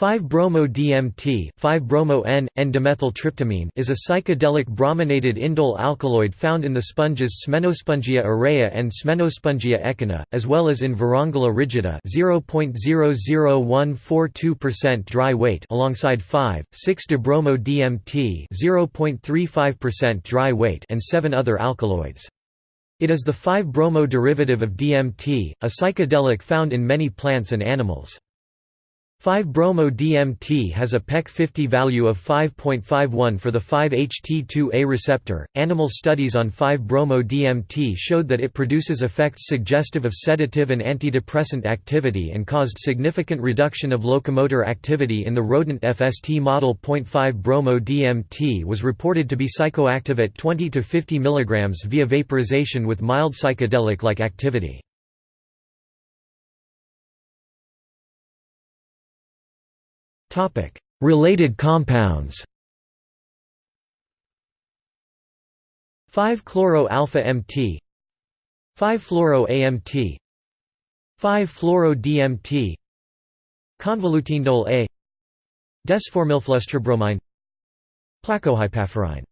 5-bromo-DMT 5-bromo-N, N-dimethyltryptamine is a psychedelic brominated indole alkaloid found in the sponges Smenospongia aurea and Smenospongia echina, as well as in Verongula rigida 0.000142% dry weight alongside 5,6-dibromo-DMT 0.35% dry weight and seven other alkaloids. It is the 5-bromo derivative of DMT, a psychedelic found in many plants and animals. 5-bromo-DMT has a PEC 50 value of 5.51 for the 5-HT2A receptor. Animal studies on 5-bromo-DMT showed that it produces effects suggestive of sedative and antidepressant activity and caused significant reduction of locomotor activity in the rodent FST model. 5-bromo-DMT was reported to be psychoactive at 20 to 50 mg via vaporization with mild psychedelic-like activity. Related compounds. 5-chloro-alpha-MT 5-fluoro-AMT 5-fluoro-DMT Convolutindole A Desformylflustrabromine Plakohypaphorine